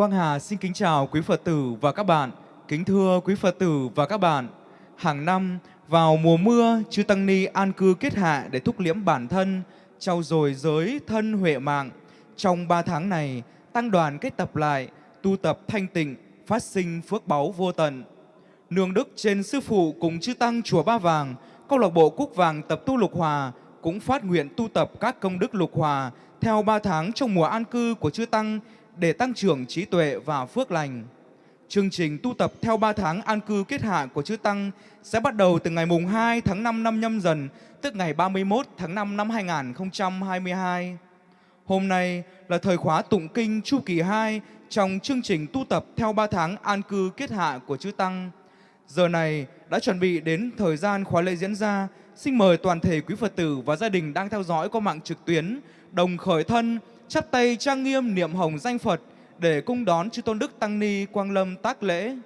Quang Hà xin kính chào quý Phật tử và các bạn. Kính thưa quý Phật tử và các bạn, hàng năm vào mùa mưa, chư Tăng Ni an cư kết hạ để thúc liễm bản thân, trau dồi giới thân huệ mạng. Trong ba tháng này, tăng đoàn kết tập lại, tu tập thanh tịnh, phát sinh phước báu vô tận. Nương đức trên sư phụ cùng chư tăng chùa Ba Vàng, câu lạc bộ Cúc Vàng tập tu lục hòa cũng phát nguyện tu tập các công đức lục hòa theo ba tháng trong mùa an cư của chư tăng để tăng trưởng trí tuệ và phước lành. Chương trình tu tập theo 3 tháng an cư kết hạ của chư Tăng sẽ bắt đầu từ ngày mùng 2 tháng 5 năm nhâm dần, tức ngày 31 tháng 5 năm 2022. Hôm nay là thời khóa tụng kinh chu kỳ 2 trong chương trình tu tập theo 3 tháng an cư kết hạ của chư Tăng. Giờ này đã chuẩn bị đến thời gian khóa lễ diễn ra. Xin mời toàn thể quý Phật tử và gia đình đang theo dõi qua mạng trực tuyến đồng khởi thân, chắp tay trang nghiêm niệm hồng danh Phật để cung đón chư tôn đức tăng ni quang lâm tác lễ.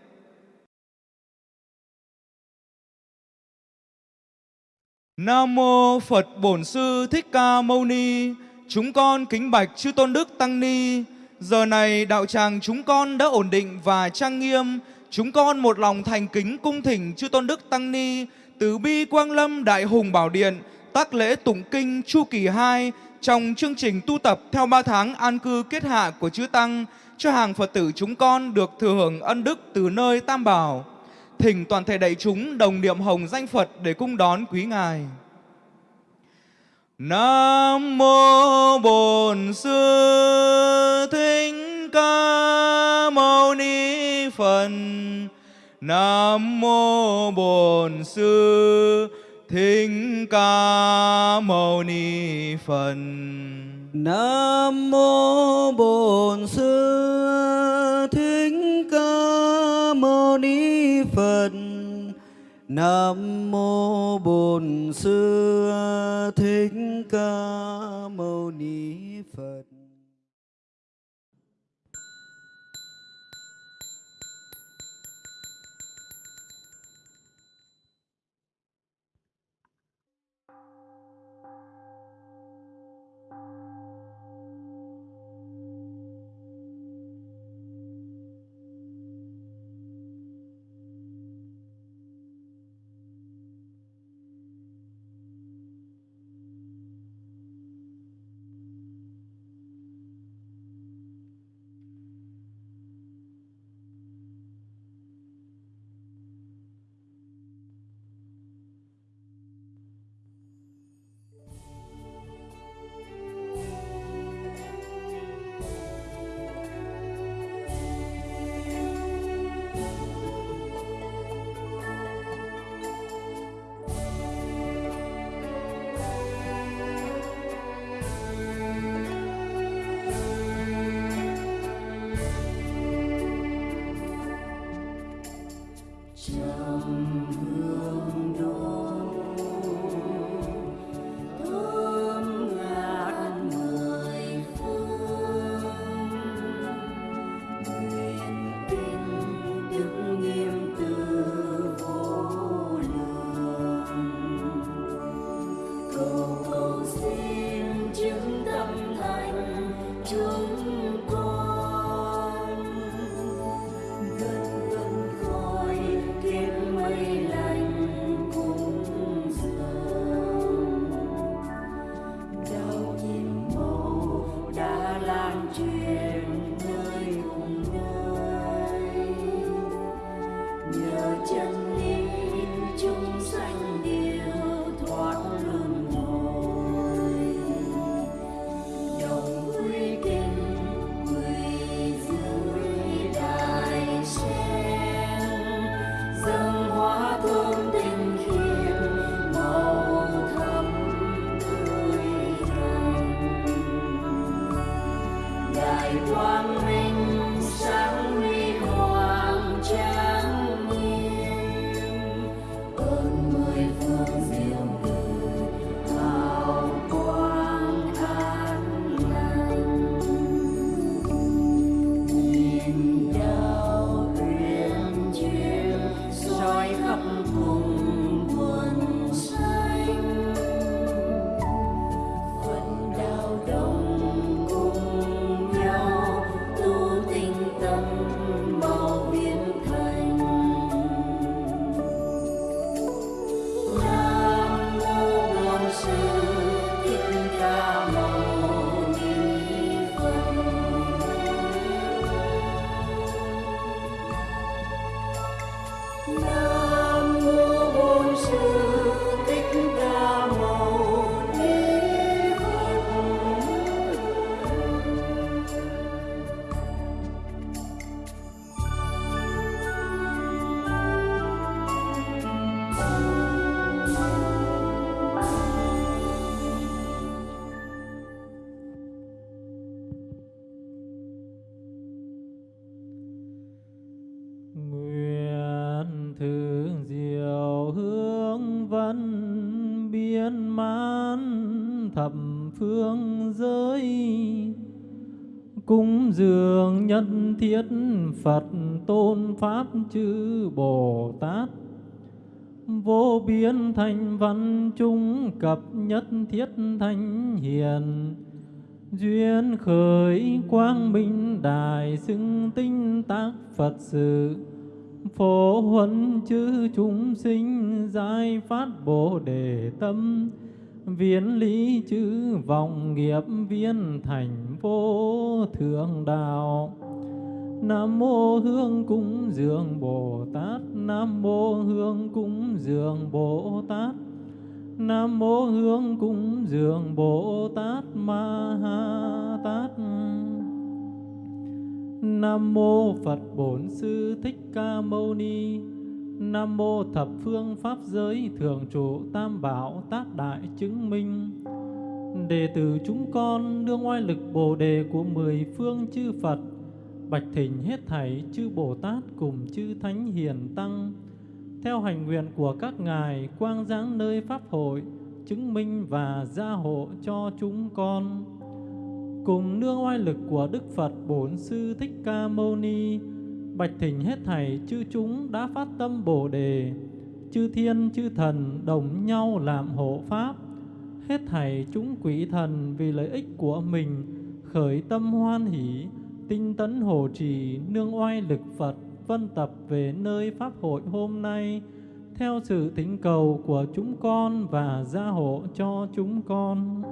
Nam mô Phật Bổn Sư Thích Ca Mâu Ni. Chúng con kính bạch chư tôn đức tăng ni. Giờ này đạo tràng chúng con đã ổn định và trang nghiêm. Chúng con một lòng thành kính cung thỉnh chư tôn đức tăng ni từ bi quang lâm đại hùng bảo điện, tác lễ tụng kinh chu kỳ 2 trong chương trình tu tập theo 3 tháng an cư kết hạ của chư tăng, cho hàng Phật tử chúng con được thừa hưởng ân đức từ nơi Tam Bảo. Thỉnh toàn thể đại chúng đồng niệm hồng danh Phật để cung đón quý Ngài. Nam mô Bổn Sư Thích Ca Mâu Ni Phật. Nam mô Bổn Sư Thích Ca Mâu Ni Phật. Nam mô Bổn Sư Thích Ca Mâu Ni Phật. Nam mô Bổn Sư Thích Ca Mâu Ni Phật. Thiết Phật tôn Pháp chư Bồ Tát. Vô biên thành văn trung cập nhất thiết thanh hiền. Duyên khởi quang minh đại xưng tinh tác Phật sự. Phổ huấn chư chúng sinh giải phát Bồ Đề tâm. Viễn lý chư vọng nghiệp viên thành vô thượng đạo. Nam mô Hương cúng dường Bồ Tát. Nam mô Hương cúng dường Bồ Tát. Nam mô Hương cúng dường Bồ Tát Ma Ha Tát. Nam mô Phật Bổn Sư Thích Ca Mâu Ni. Nam mô thập phương pháp giới thường trụ tam bảo Tát đại chứng minh. Đệ tử chúng con đương oai lực Bồ đề của mười phương chư Phật Bạch thỉnh hết thảy chư Bồ Tát cùng chư Thánh Hiền Tăng. Theo hành nguyện của các ngài, quang giáng nơi Pháp hội, Chứng minh và gia hộ cho chúng con. Cùng nương oai lực của Đức Phật Bổn Sư Thích Ca Mâu Ni, Bạch thỉnh hết thảy chư chúng đã phát tâm Bồ Đề. Chư thiên, chư thần đồng nhau làm hộ Pháp. Hết thảy chúng quỷ thần vì lợi ích của mình Khởi tâm hoan hỷ Tinh tấn hộ trì nương oai lực Phật Vân tập về nơi Pháp hội hôm nay. Theo sự thỉnh cầu của chúng con và gia hộ cho chúng con.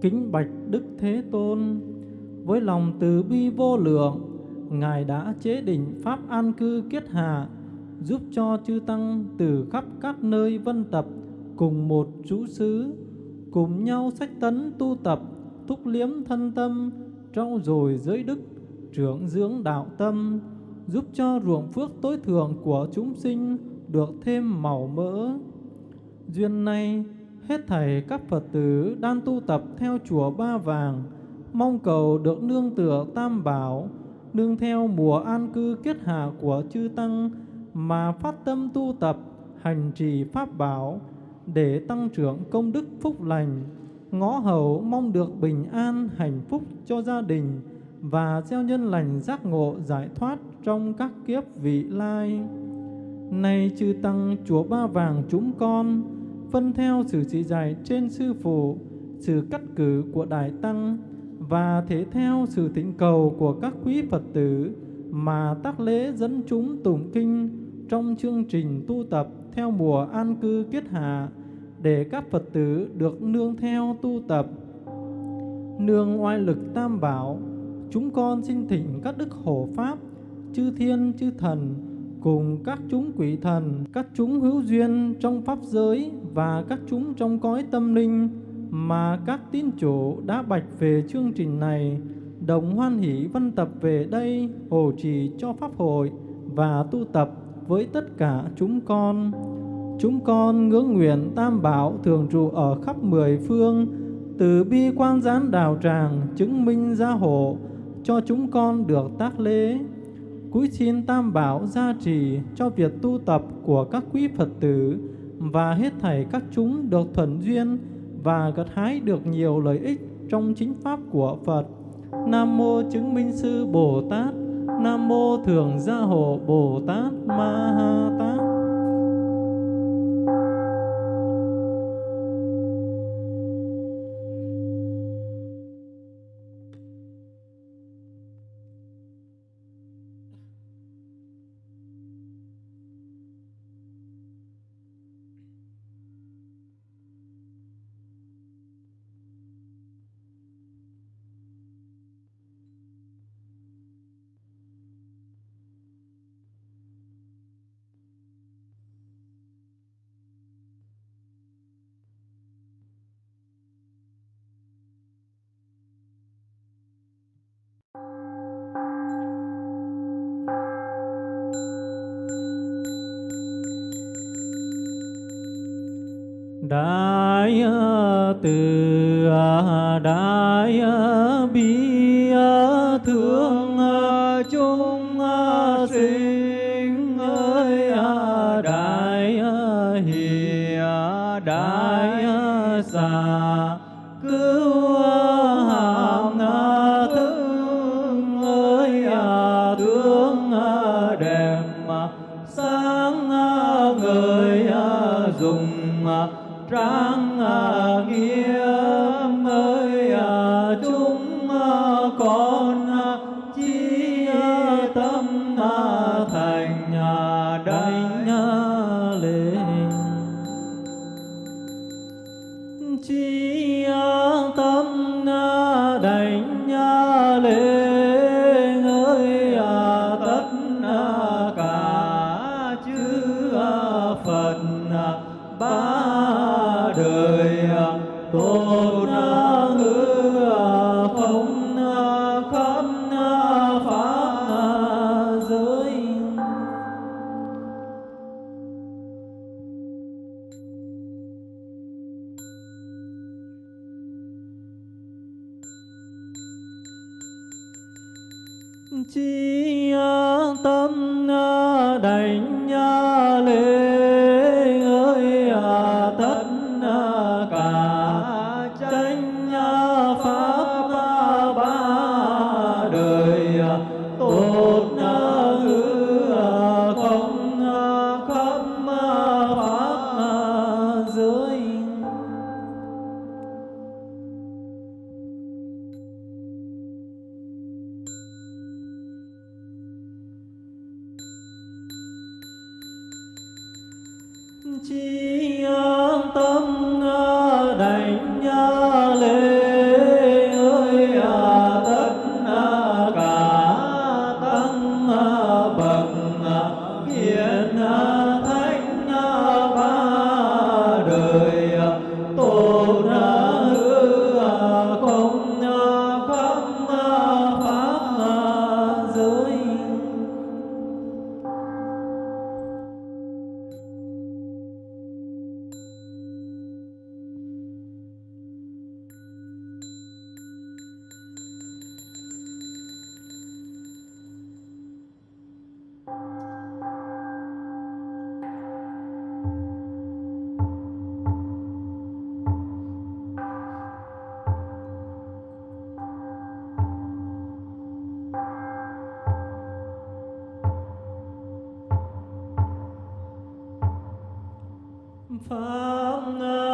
Kính bạch Đức Thế Tôn Với lòng từ bi vô lượng Ngài đã chế định Pháp an cư kiết hạ, giúp cho chư Tăng từ khắp các nơi vân tập cùng một chú xứ, cùng nhau sách tấn tu tập, thúc liếm thân tâm, trau dồi giới đức, trưởng dưỡng đạo tâm, giúp cho ruộng phước tối thượng của chúng sinh được thêm màu mỡ. Duyên này, hết thảy các Phật tử đang tu tập theo chùa Ba Vàng, mong cầu được nương tựa tam bảo, nương theo mùa an cư kết hạ của chư Tăng mà phát tâm tu tập, hành trì Pháp bảo để tăng trưởng công đức phúc lành, ngõ hầu mong được bình an, hạnh phúc cho gia đình và gieo nhân lành giác ngộ giải thoát trong các kiếp vị lai. Này chư Tăng Chúa Ba Vàng chúng con, phân theo sự chỉ dạy trên Sư Phụ, sự cắt cử của Đại Tăng, và thể theo sự thỉnh cầu của các quý Phật tử mà tác lễ dẫn chúng tụng kinh trong chương trình tu tập theo mùa an cư kết hạ để các Phật tử được nương theo tu tập. Nương oai lực tam bảo, chúng con xin thỉnh các đức hộ pháp, chư thiên chư thần cùng các chúng quỷ thần, các chúng hữu duyên trong pháp giới và các chúng trong cõi tâm linh mà các tín chủ đã bạch về chương trình này đồng hoan hỷ văn tập về đây hộ trì cho pháp hội và tu tập với tất cả chúng con. Chúng con ngưỡng nguyện tam bảo thường trụ ở khắp mười phương, từ bi quan gián đào tràng chứng minh gia hộ cho chúng con được tác lễ. Cúi xin tam bảo gia trì cho việc tu tập của các quý Phật tử và hết thảy các chúng được thuận duyên và gặt hái được nhiều lợi ích trong chính pháp của Phật. Nam mô chứng minh sư Bồ Tát, Nam mô thường gia hộ Bồ Tát Ma Ha Tát. Pháp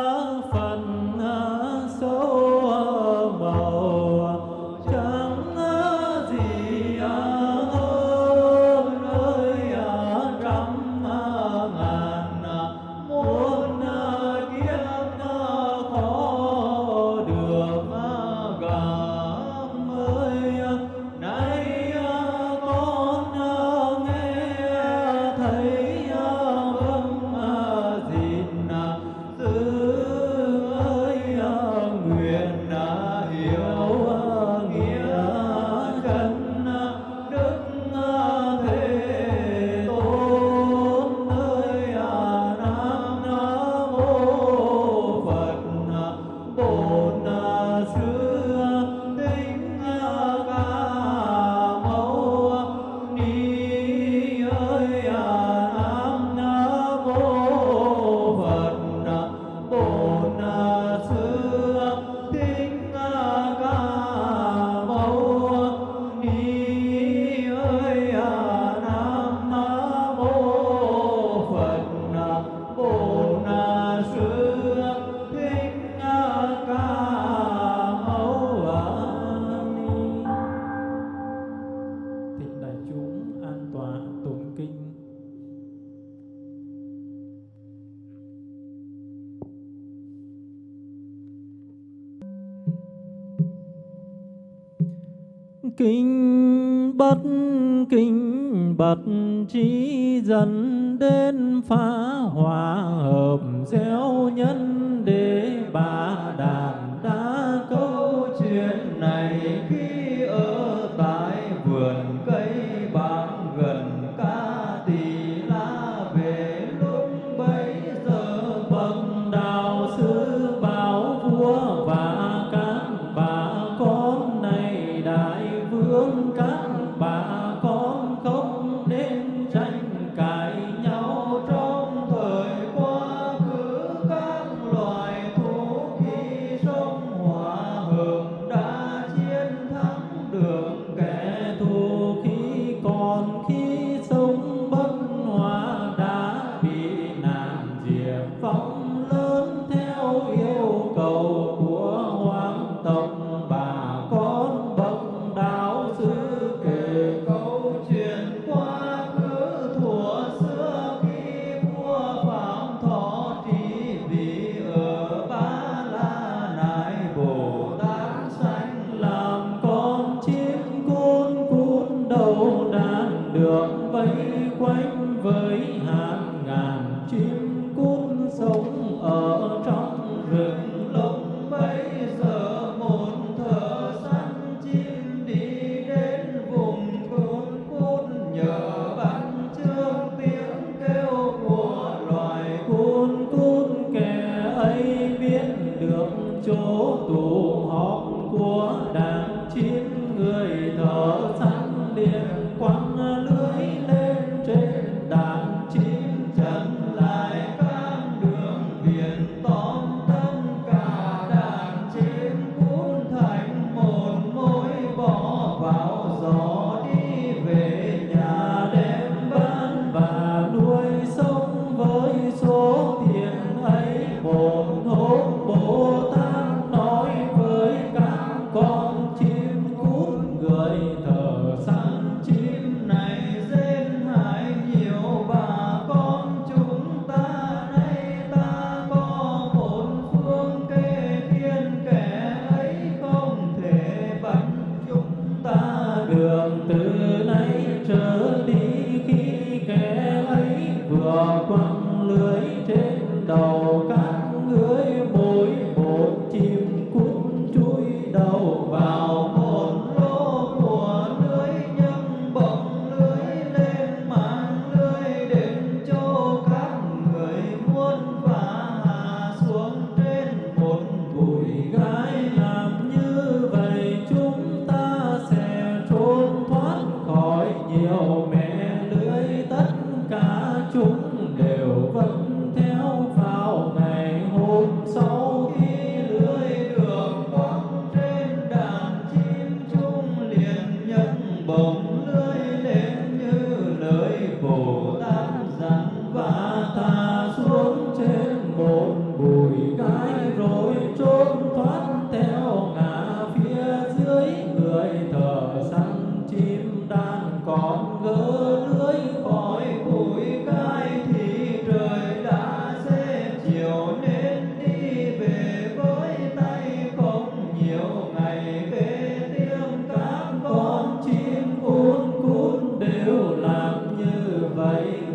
trí chỉ dẫn đến phá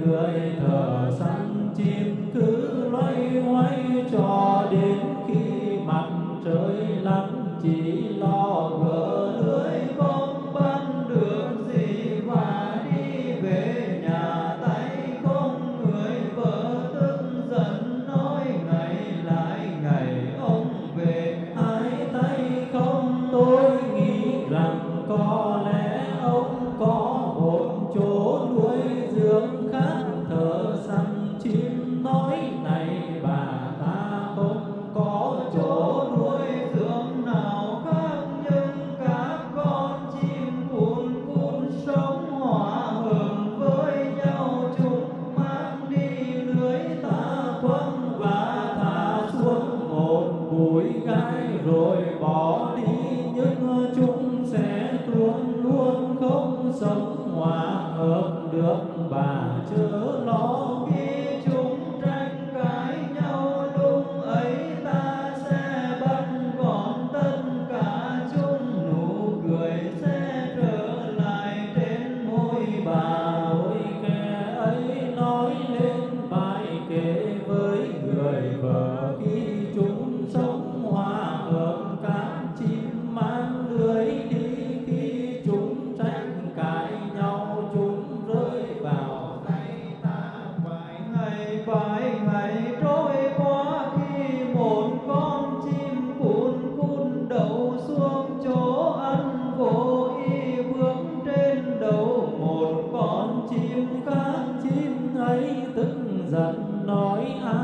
người thợ săn chim cứ loay hoay cho đến khi mặt trời lặn chỉ lo gỡ lưới câu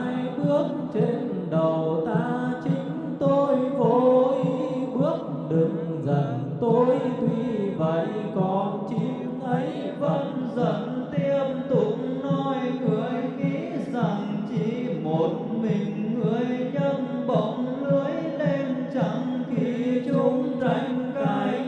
hai bước trên đầu ta chính tôi vội, bước đừng dần tôi, tuy vậy còn chim ấy vẫn dần tiếp tục nói người nghĩ rằng chỉ một mình người nhâm bỗng lưới lên chẳng khi chúng tranh cãi.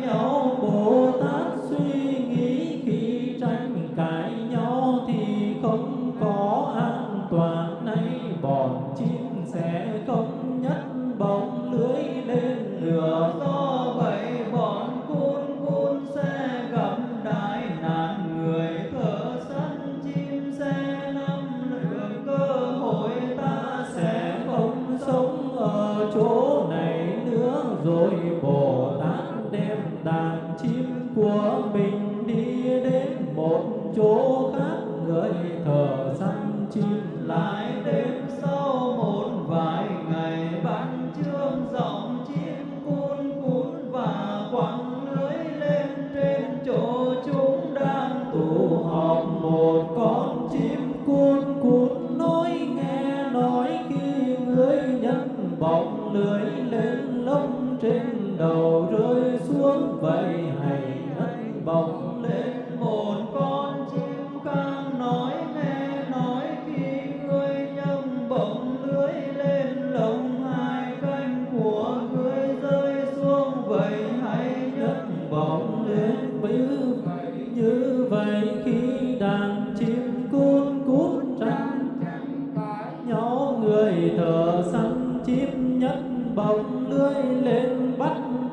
Vậy hãy ngất bóng lên một con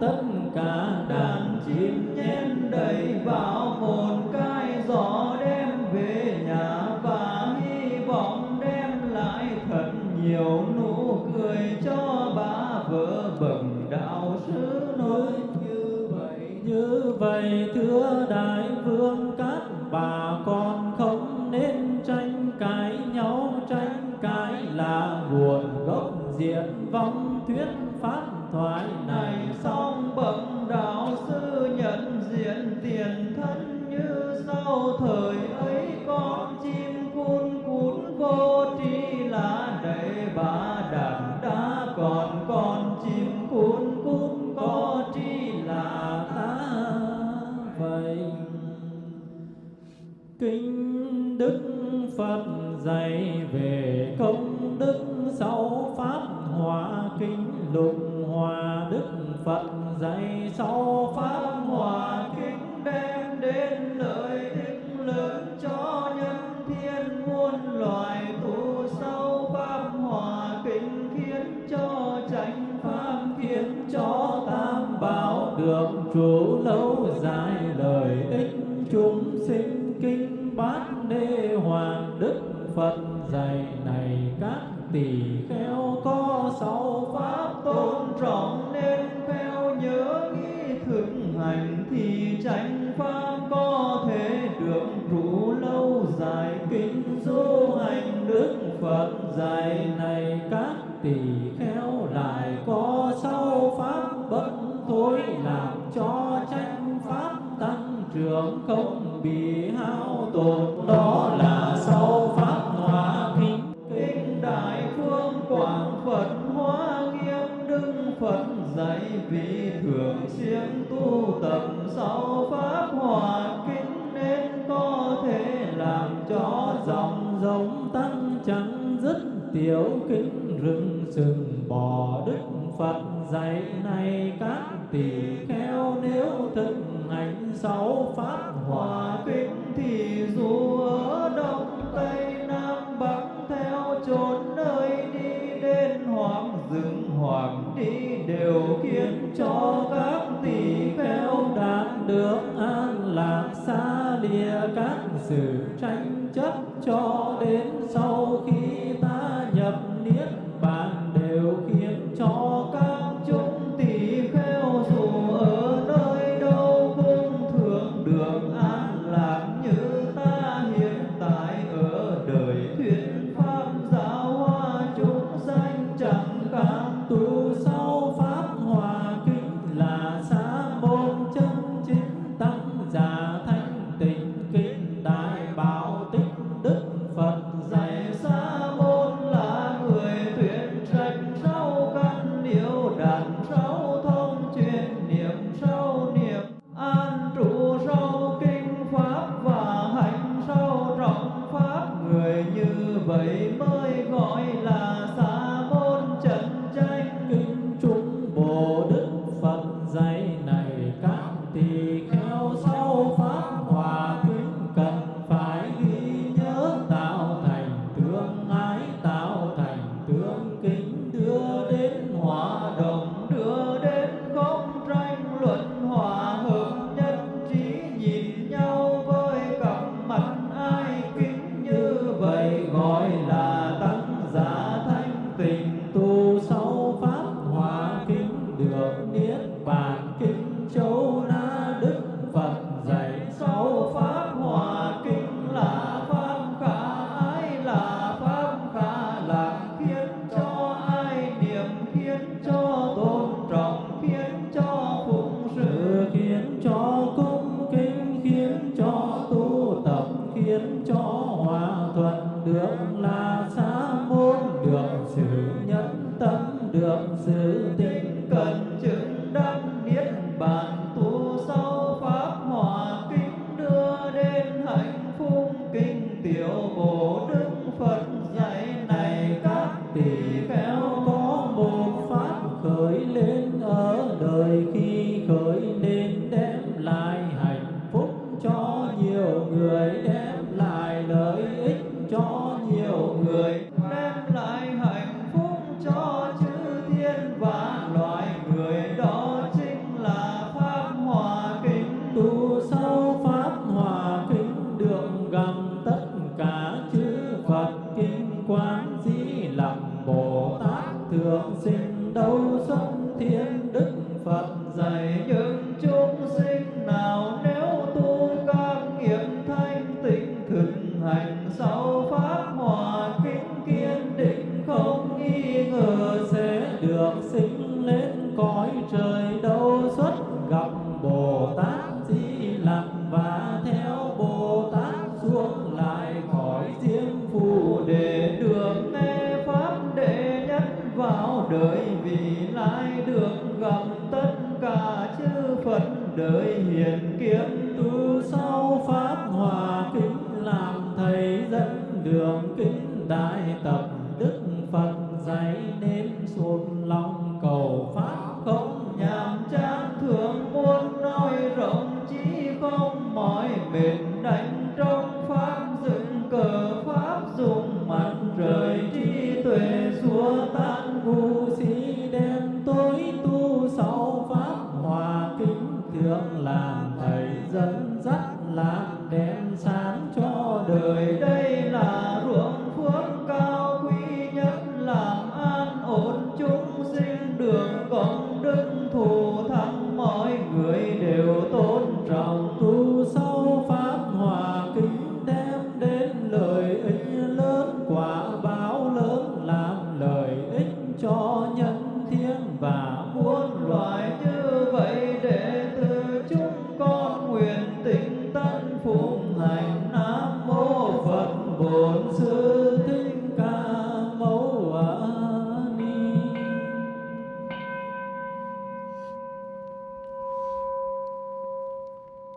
tất cả đàn chim nhen đầy vào một cái gió đem về nhà và hy vọng đem lại thật nhiều nụ cười cho bà vợ bẩm đạo sư nói như vậy. Như vậy, thưa đại vương, các bà con không nên tranh cãi nhau, tranh cãi là buồn diện vong thuyết pháp thoại này xong bậc phật dạy này, các tỷ kheo có sáu pháp tôn trọng nên kheo nhớ nghĩ thực hành thì tránh pháp có thể được trụ lâu dài. Kinh du hành đức phật dạy này, các tỷ kheo lại có sáu pháp bất thối làm cho tranh pháp tăng trưởng không bị hao tổn. Dạy vì thường xuyên tu tập sáu pháp hòa kinh nên có thể làm cho dòng giống tăng chẳng dứt tiểu kinh rừng sừng bò đức phật dạy này các tỷ kheo nếu thực hành sáu pháp hòa hòa kinh thì dù ở đông tây nam bắc theo chốn nơi đi đến hoàng dưỡng hoàng đi đều khiến cho các tỷ kheo đạt được an lạc xa lìa các sự tranh chấp cho đến sau khi di lặc Bồ Tát thường sinh đâu xuất thiên đức Phật dạy những lai được gặp tất cả chư Phật đời hiền kiếm tu sau pháp hòa kính làm thầy dẫn đường kính đại tập đức Phật dạy nên sụt lòng cầu thượng làm thầy dẫn dắt làm đèn sáng cho đời. Đây là ruộng sư thích ca mâu ni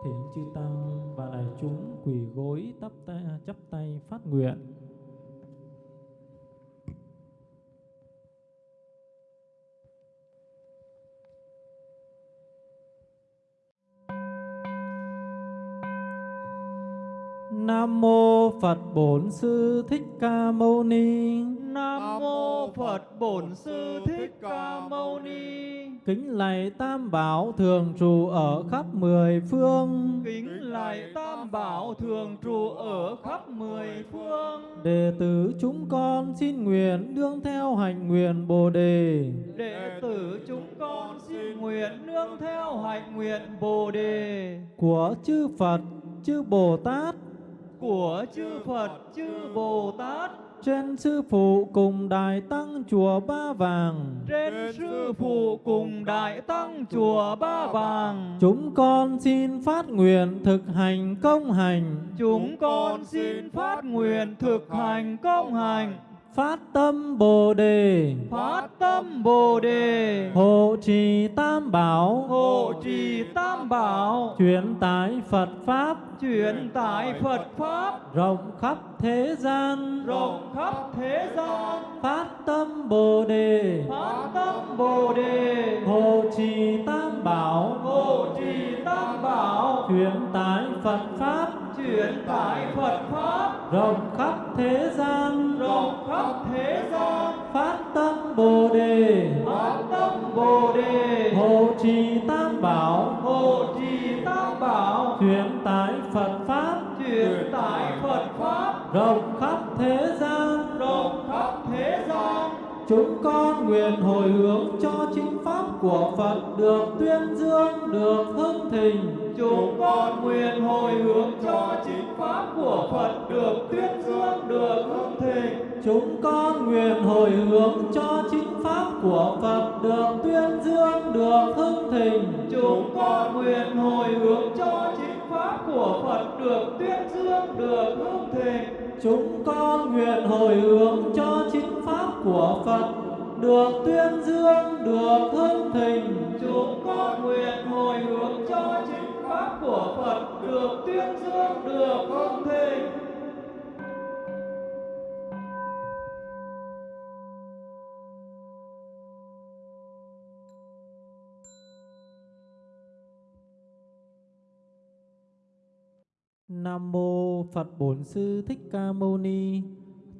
Thỉnh chư tăng và đại chúng quỳ gối tắp tay, chắp tay phát nguyện. Nam mô Phật Bổn Sư Thích Ca Mâu Ni. Nam mô Phật Bổn Sư Thích Ca Mâu Ni. Kính lạy Tam Bảo thường trụ ở khắp mười phương. Kính lạy Tam Bảo thường trụ ở khắp mười phương. Đệ tử chúng con xin nguyện đương theo hành nguyện Bồ đề. Đệ tử chúng con xin nguyện nương theo hạnh nguyện Bồ đề của chư Phật, chư Bồ Tát, của chư Phật, chư Bồ Tát trên sư phụ cùng đại tăng chùa Ba Vàng. trên sư phụ cùng đại tăng chùa Ba Vàng. Chúng con xin phát nguyện thực hành công hành, Chúng con xin phát nguyện thực hành công hành, phát tâm Bồ đề, phát tâm Bồ đề, hộ trì Tam Bảo, hộ trì Tam Bảo, truyền tải Phật Pháp. Truyền tải Phật Pháp. Rộng khắp thế gian, rộng khắp thế gian. phát tâm Bồ đề, Phát tâm Bồ đề, hộ trì Tam Bảo, hộ trì Tam Bảo, truyền tải Phật Pháp. Truyền tải Phật Pháp. Rộng khắp thế gian, rộng khắp thế gian. phát tâm Bồ đề, Phát tâm Bồ đề, hộ trì Tam Bảo, hộ trì Tam Bảo, truyền tải Phật Pháp truyền tải Phật Pháp rộng khắp thế gian. rộng khắp thế gian. Chúng con nguyện hồi hướng cho chính của Phật được tuyên dương, được hưng thịnh. Chúng con nguyện hồi hướng cho chính pháp của Phật được tuyên dương, được hưng thịnh. Chúng con nguyện hồi hướng cho chính pháp của Phật được tuyên dương, được hưng thịnh. Chúng con nguyện hồi hướng cho chính pháp của Phật được tuyên dương, được hưng thịnh. Chúng con nguyện hồi hướng cho chính pháp của Phật được tuyên dương, được hưng thịnh. Chúng con nguyện hồi hướng cho chính pháp của Phật được tuyên dương, được hưng thịnh. Nam mô Phật Bổn Sư Thích Ca Mâu Ni.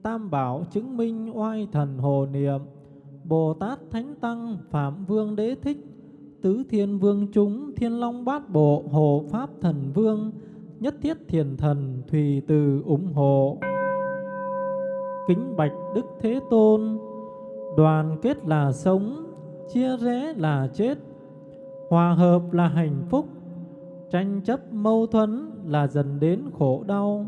Tam bảo chứng minh oai thần hồ niệm. Bồ Tát Thánh Tăng Phạm Vương Đế Thích. Tứ Thiên Vương chúng Thiên Long Bát Bộ Hộ Pháp Thần Vương. Nhất Thiết Thiền Thần Thùy Từ ủng hộ. Kính bạch Đức Thế Tôn. Đoàn kết là sống, chia rẽ là chết. Hòa hợp là hạnh phúc tranh chấp mâu thuẫn là dần đến khổ đau.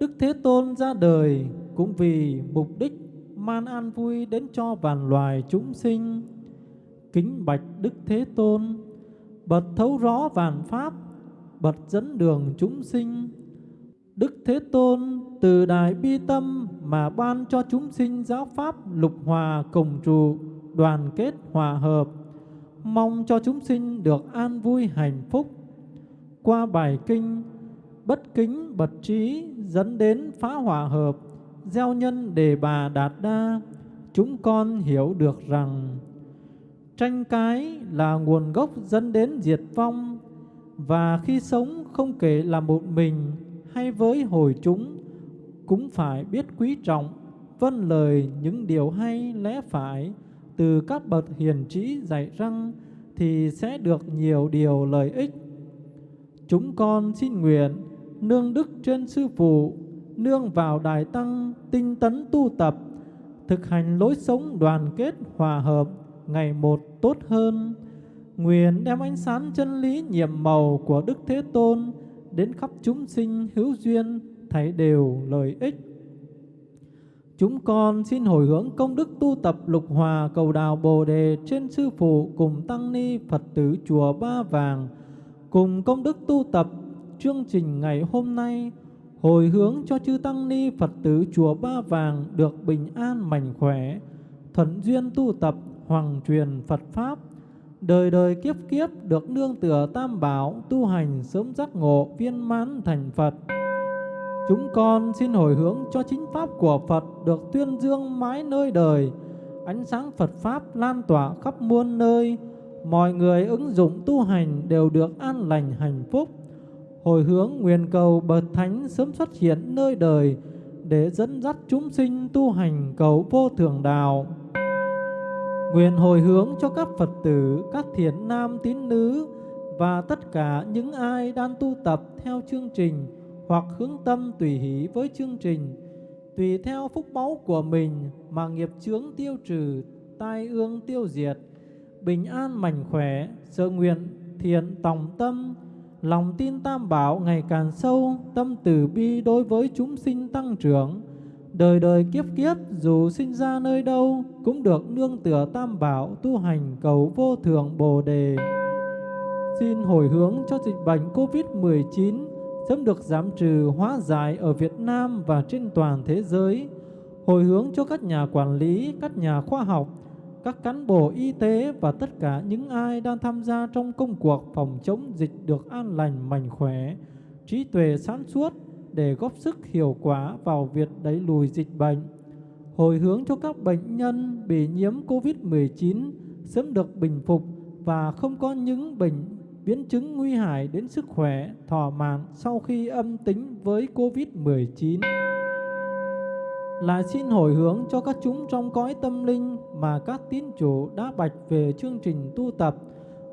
Đức Thế Tôn ra đời cũng vì mục đích man an vui đến cho vạn loài chúng sinh. Kính bạch Đức Thế Tôn, bật thấu rõ vạn pháp, bật dẫn đường chúng sinh. Đức Thế Tôn từ đại bi tâm mà ban cho chúng sinh giáo pháp lục hòa cùng trụ, đoàn kết hòa hợp, mong cho chúng sinh được an vui hạnh phúc qua bài kinh bất kính bật trí dẫn đến phá hòa hợp gieo nhân đề bà đạt đa chúng con hiểu được rằng tranh cái là nguồn gốc dẫn đến diệt vong và khi sống không kể là một mình hay với hồi chúng cũng phải biết quý trọng vân lời những điều hay lẽ phải từ các bậc hiền trí dạy răng thì sẽ được nhiều điều lợi ích. Chúng con xin nguyện nương đức trên Sư Phụ, nương vào Đại Tăng, tinh tấn tu tập, thực hành lối sống đoàn kết hòa hợp, ngày một tốt hơn. Nguyện đem ánh sáng chân lý nhiệm màu của Đức Thế Tôn đến khắp chúng sinh hữu duyên, thấy đều lợi ích. Chúng con xin hồi hướng công đức tu tập lục hòa cầu đào Bồ Đề trên Sư Phụ cùng Tăng Ni Phật tử Chùa Ba Vàng, cùng công đức tu tập chương trình ngày hôm nay hồi hướng cho chư tăng ni Phật tử chùa Ba Vàng được bình an mạnh khỏe, thuận duyên tu tập hoàng truyền Phật pháp, đời đời kiếp kiếp được nương tựa tam bảo tu hành sớm giác ngộ viên mãn thành Phật. Chúng con xin hồi hướng cho chính pháp của Phật được tuyên dương mãi nơi đời, ánh sáng Phật pháp lan tỏa khắp muôn nơi mọi người ứng dụng tu hành đều được an lành hạnh phúc. Hồi hướng nguyện cầu bậc thánh sớm xuất hiện nơi đời để dẫn dắt chúng sinh tu hành cầu vô thượng đạo. Nguyện hồi hướng cho các Phật tử, các thiện nam tín nữ và tất cả những ai đang tu tập theo chương trình hoặc hướng tâm tùy hỷ với chương trình, tùy theo phúc báu của mình mà nghiệp chướng tiêu trừ, tai ương tiêu diệt, bình an mạnh khỏe, sự nguyện thiện tòng tâm, lòng tin tam bảo ngày càng sâu, tâm từ bi đối với chúng sinh tăng trưởng. Đời đời kiếp kiếp dù sinh ra nơi đâu cũng được nương tựa tam bảo tu hành cầu vô thượng Bồ đề. Xin hồi hướng cho dịch bệnh Covid-19 sớm được giảm trừ hóa giải ở Việt Nam và trên toàn thế giới. Hồi hướng cho các nhà quản lý, các nhà khoa học, các cán bộ y tế và tất cả những ai đang tham gia trong công cuộc phòng chống dịch được an lành mạnh khỏe, trí tuệ sáng suốt để góp sức hiệu quả vào việc đẩy lùi dịch bệnh. Hồi hướng cho các bệnh nhân bị nhiễm COVID-19 sớm được bình phục và không có những bệnh biến chứng nguy hại đến sức khỏe thọ mạng sau khi âm tính với COVID-19 lại xin hồi hướng cho các chúng trong cõi tâm linh mà các tín chủ đã bạch về chương trình tu tập,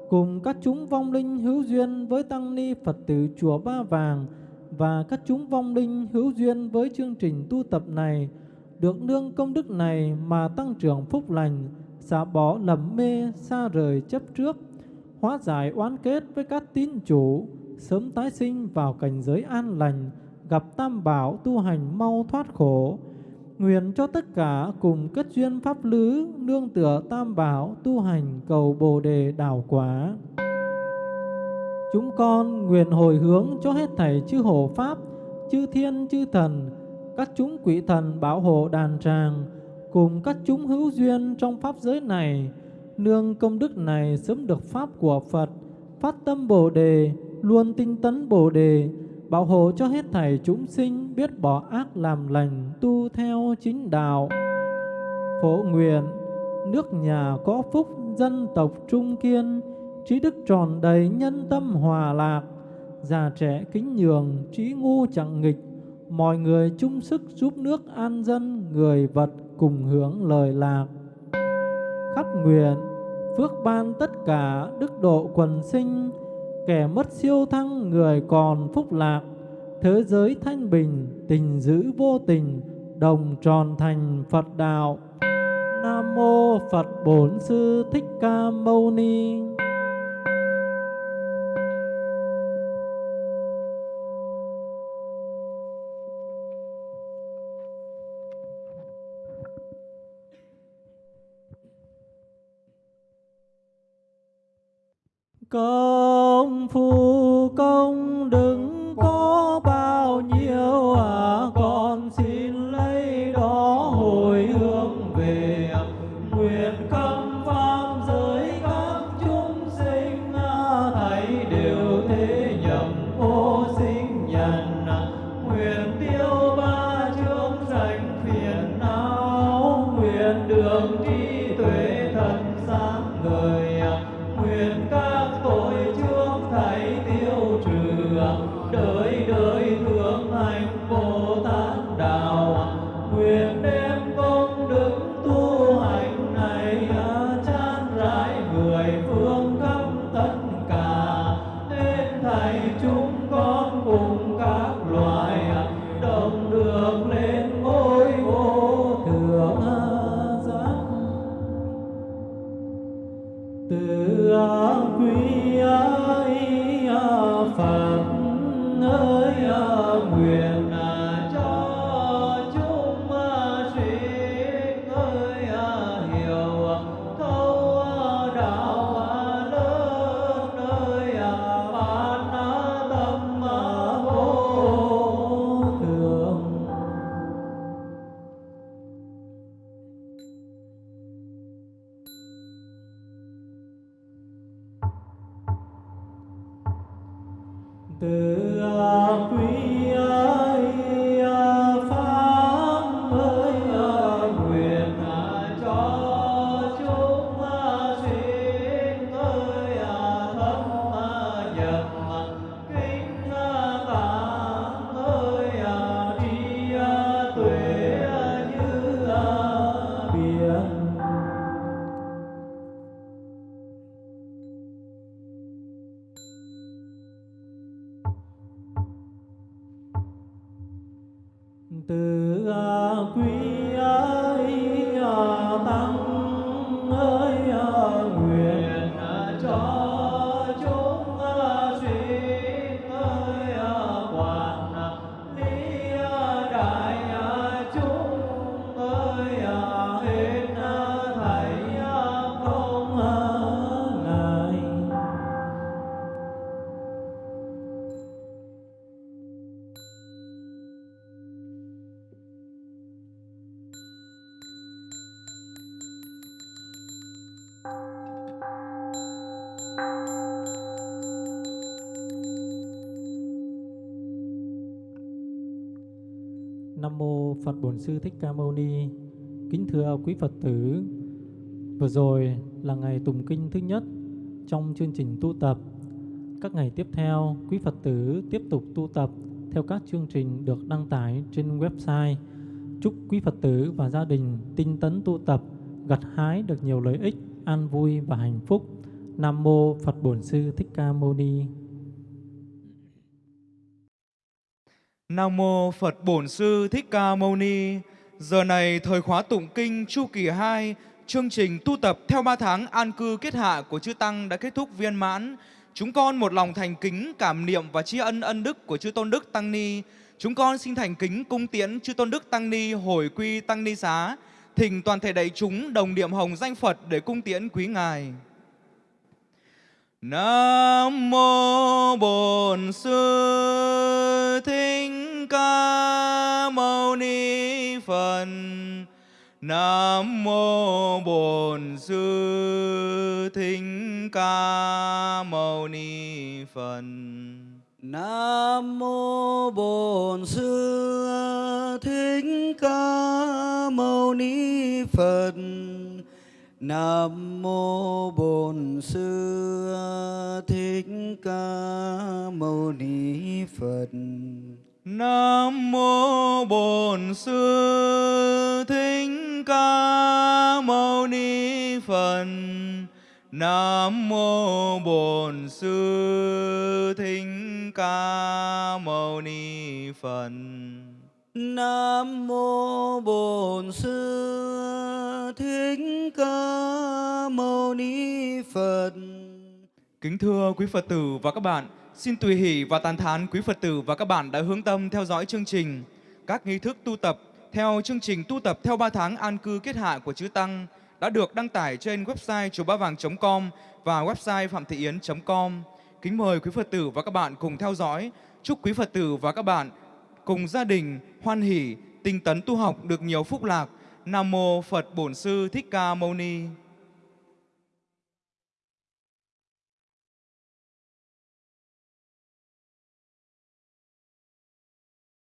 cùng các chúng vong linh hữu duyên với Tăng Ni Phật tử Chùa Ba Vàng và các chúng vong linh hữu duyên với chương trình tu tập này, được nương công đức này mà tăng trưởng phúc lành, xả bỏ lầm mê, xa rời chấp trước, hóa giải oán kết với các tín chủ, sớm tái sinh vào cảnh giới an lành, gặp tam bảo tu hành mau thoát khổ, Nguyện cho tất cả cùng kết duyên pháp lứ, nương tựa tam bảo, tu hành cầu bồ đề đảo quả. Chúng con nguyện hồi hướng cho hết thảy chư hộ pháp, chư thiên chư thần, các chúng quỷ thần bảo hộ đàn tràng, cùng các chúng hữu duyên trong pháp giới này, nương công đức này sớm được pháp của Phật, phát tâm Bồ đề, luôn tinh tấn Bồ đề, bảo hộ cho hết thảy chúng sinh biết bỏ ác làm lành, tu theo chính đạo. Phổ nguyện, nước nhà có phúc, dân tộc trung kiên, trí đức tròn đầy, nhân tâm hòa lạc, già trẻ kính nhường, trí ngu chẳng nghịch, mọi người chung sức giúp nước an dân, người vật cùng hưởng lời lạc. Khắc nguyện, phước ban tất cả, đức độ quần sinh, kẻ mất siêu thăng, người còn phúc lạc, thế giới thanh bình, tình giữ vô tình, đồng tròn thành Phật đạo. Nam mô Phật Bổn Sư Thích Ca Mâu Ni. có Pool. Phật Bổn Sư Thích Ca Mâu Ni. Kính thưa quý Phật tử, vừa rồi là ngày tụng kinh thứ nhất trong chương trình tu tập. Các ngày tiếp theo, quý Phật tử tiếp tục tu tập theo các chương trình được đăng tải trên website. Chúc quý Phật tử và gia đình tinh tấn tu tập, gặt hái được nhiều lợi ích, an vui và hạnh phúc. Nam mô Phật Bổn Sư Thích Ca Mâu Ni. Nam mô Phật Bổn Sư Thích Ca Mâu Ni. Giờ này thời khóa tụng kinh chu kỳ 2, chương trình tu tập theo 3 tháng an cư kết hạ của chư tăng đã kết thúc viên mãn. Chúng con một lòng thành kính cảm niệm và tri ân ân đức của chư tôn đức tăng ni. Chúng con xin thành kính cung tiễn chư tôn đức tăng ni hồi quy tăng ni xá, thỉnh toàn thể đại chúng đồng niệm hồng danh Phật để cung tiễn quý ngài. Nam mô Bổn Sư Thích Ca Mâu Ni Phật. Nam mô Bổn Sư Thích Ca Mâu Ni Phật. Nam mô Bổn Sư Thích Ca Mâu Ni Phật. Nam mô Bổn Sư Thích Ca Mâu Ni Phật. Nam mô Bổn Sư Thích Ca Mâu Ni Phật. Nam mô Bổn Sư Thích Ca Mâu Ni Phật. Nam mô Bổn Sư Thích Ca Mâu Ni Phật. Kính thưa quý Phật tử và các bạn, xin tùy hỷ và tán thán quý Phật tử và các bạn đã hướng tâm theo dõi chương trình. Các nghi thức tu tập theo chương trình tu tập theo 3 tháng an cư kết hạ của Chư Tăng đã được đăng tải trên website chùa ba vàng.com và website phạm thị yến.com. Kính mời quý Phật tử và các bạn cùng theo dõi. Chúc quý Phật tử và các bạn cùng gia đình hoan hỷ, tinh tấn tu học được nhiều phúc lạc. Nam mô Phật Bổn Sư Thích Ca Mâu Ni.